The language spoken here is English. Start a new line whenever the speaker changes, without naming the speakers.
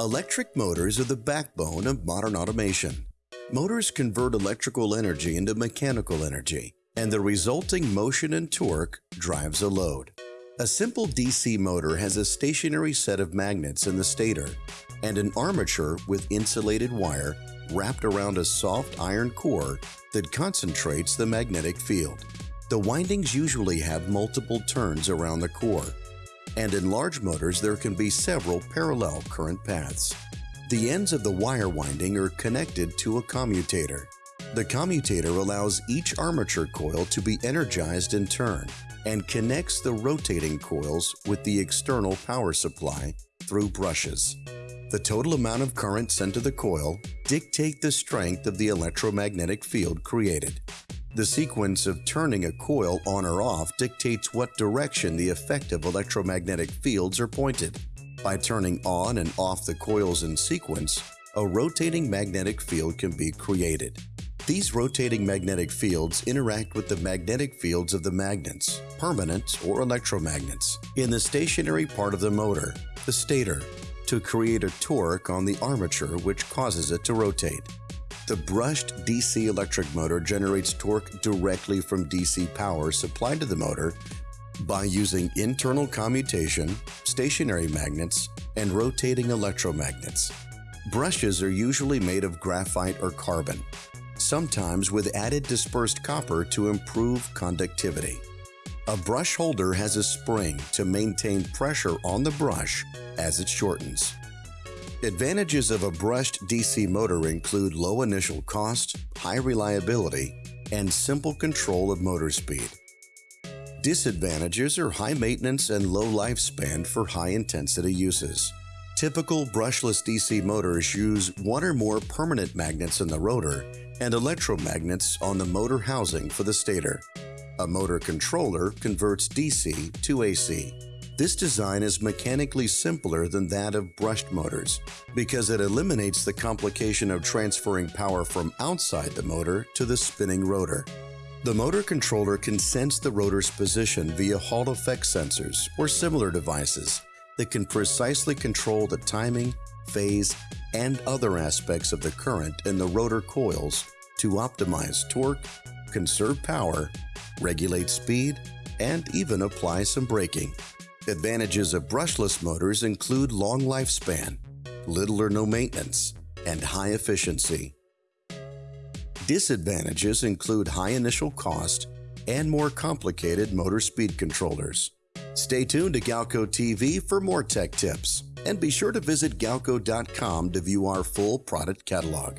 Electric motors are the backbone of modern automation. Motors convert electrical energy into mechanical energy, and the resulting motion and torque drives a load. A simple DC motor has a stationary set of magnets in the stator and an armature with insulated wire wrapped around a soft iron core that concentrates the magnetic field. The windings usually have multiple turns around the core, and in large motors there can be several parallel current paths. The ends of the wire winding are connected to a commutator. The commutator allows each armature coil to be energized in turn and connects the rotating coils with the external power supply through brushes. The total amount of current sent to the coil dictate the strength of the electromagnetic field created. The sequence of turning a coil on or off dictates what direction the effective electromagnetic fields are pointed. By turning on and off the coils in sequence, a rotating magnetic field can be created. These rotating magnetic fields interact with the magnetic fields of the magnets, permanent or electromagnets, in the stationary part of the motor, the stator, to create a torque on the armature which causes it to rotate. The brushed DC electric motor generates torque directly from DC power supplied to the motor by using internal commutation, stationary magnets, and rotating electromagnets. Brushes are usually made of graphite or carbon, sometimes with added dispersed copper to improve conductivity. A brush holder has a spring to maintain pressure on the brush as it shortens. Advantages of a brushed DC motor include low initial cost, high reliability, and simple control of motor speed. Disadvantages are high maintenance and low lifespan for high intensity uses. Typical brushless DC motors use one or more permanent magnets in the rotor and electromagnets on the motor housing for the stator. A motor controller converts DC to AC. This design is mechanically simpler than that of brushed motors because it eliminates the complication of transferring power from outside the motor to the spinning rotor. The motor controller can sense the rotor's position via Hall effect sensors or similar devices that can precisely control the timing, phase, and other aspects of the current in the rotor coils to optimize torque, conserve power, regulate speed, and even apply some braking. Advantages of brushless motors include long lifespan, little or no maintenance, and high efficiency. Disadvantages include high initial cost and more complicated motor speed controllers. Stay tuned to Galco TV for more tech tips, and be sure to visit galco.com to view our full product catalog.